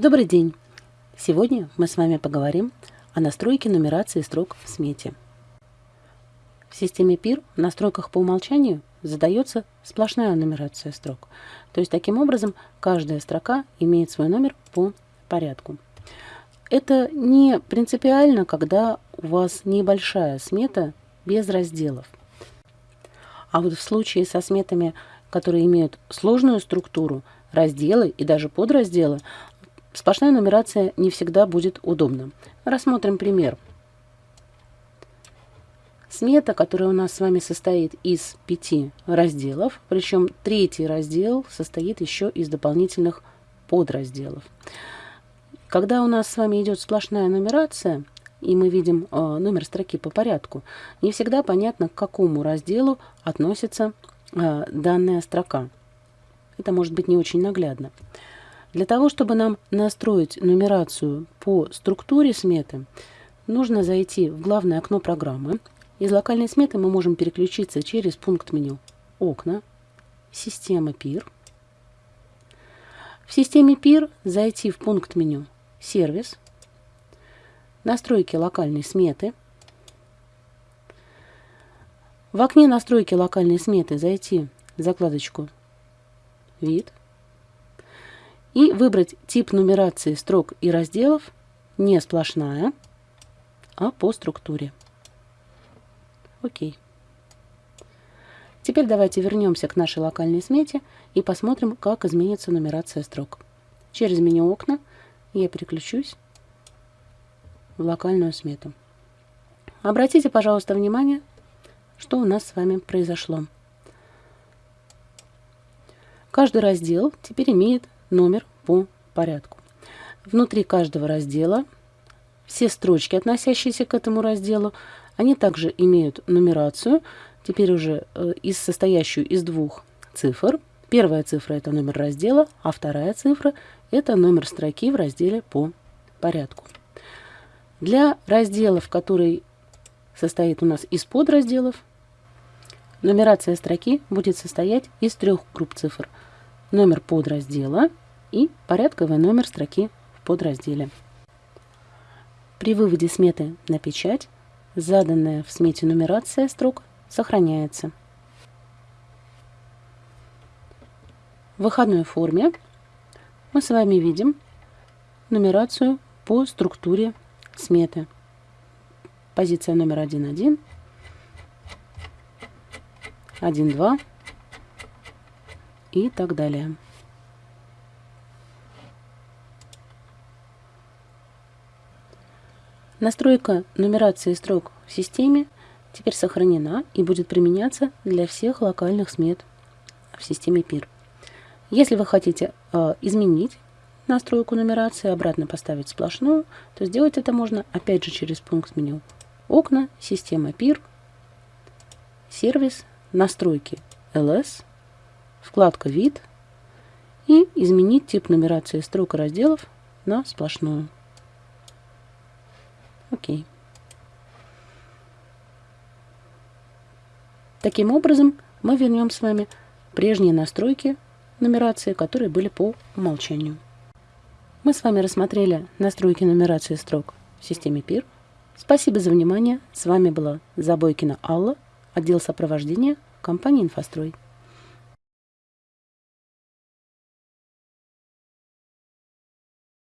Добрый день! Сегодня мы с вами поговорим о настройке нумерации строк в смете. В системе PIR в настройках по умолчанию задается сплошная нумерация строк. То есть таким образом каждая строка имеет свой номер по порядку. Это не принципиально, когда у вас небольшая смета без разделов. А вот в случае со сметами, которые имеют сложную структуру, разделы и даже подразделы, Сплошная нумерация не всегда будет удобна. Рассмотрим пример. Смета, которая у нас с вами состоит из пяти разделов, причем третий раздел состоит еще из дополнительных подразделов. Когда у нас с вами идет сплошная нумерация, и мы видим э, номер строки по порядку, не всегда понятно, к какому разделу относится э, данная строка. Это может быть не очень наглядно. Для того, чтобы нам настроить нумерацию по структуре сметы, нужно зайти в главное окно программы. Из локальной сметы мы можем переключиться через пункт меню «Окна», «Система PIR». В системе PIR зайти в пункт меню «Сервис», «Настройки локальной сметы». В окне «Настройки локальной сметы» зайти в закладочку «Вид», и выбрать тип нумерации строк и разделов не сплошная, а по структуре. Окей. Теперь давайте вернемся к нашей локальной смете и посмотрим, как изменится нумерация строк. Через меню «Окна» я переключусь в локальную смету. Обратите, пожалуйста, внимание, что у нас с вами произошло. Каждый раздел теперь имеет номер по порядку. Внутри каждого раздела все строчки, относящиеся к этому разделу, они также имеют нумерацию, теперь уже э, из состоящую из двух цифр. Первая цифра – это номер раздела, а вторая цифра – это номер строки в разделе по порядку. Для разделов, который состоит у нас из подразделов, нумерация строки будет состоять из трех групп цифр – номер подраздела и порядковый номер строки в подразделе. При выводе сметы на печать заданная в смете нумерация строк сохраняется. В выходной форме мы с вами видим нумерацию по структуре сметы. Позиция номер 1.1, 1.2, и так далее. Настройка нумерации строк в системе теперь сохранена и будет применяться для всех локальных смет в системе PIR. Если вы хотите э, изменить настройку нумерации, обратно поставить сплошную, то сделать это можно опять же через пункт меню «Окна», «Система PIR», «Сервис», «Настройки LS», вкладка «Вид» и изменить тип нумерации строк и разделов на сплошную. Окей. Таким образом, мы вернем с вами прежние настройки нумерации, которые были по умолчанию. Мы с вами рассмотрели настройки нумерации строк в системе PIR. Спасибо за внимание. С вами была Забойкина Алла, отдел сопровождения компании «Инфострой».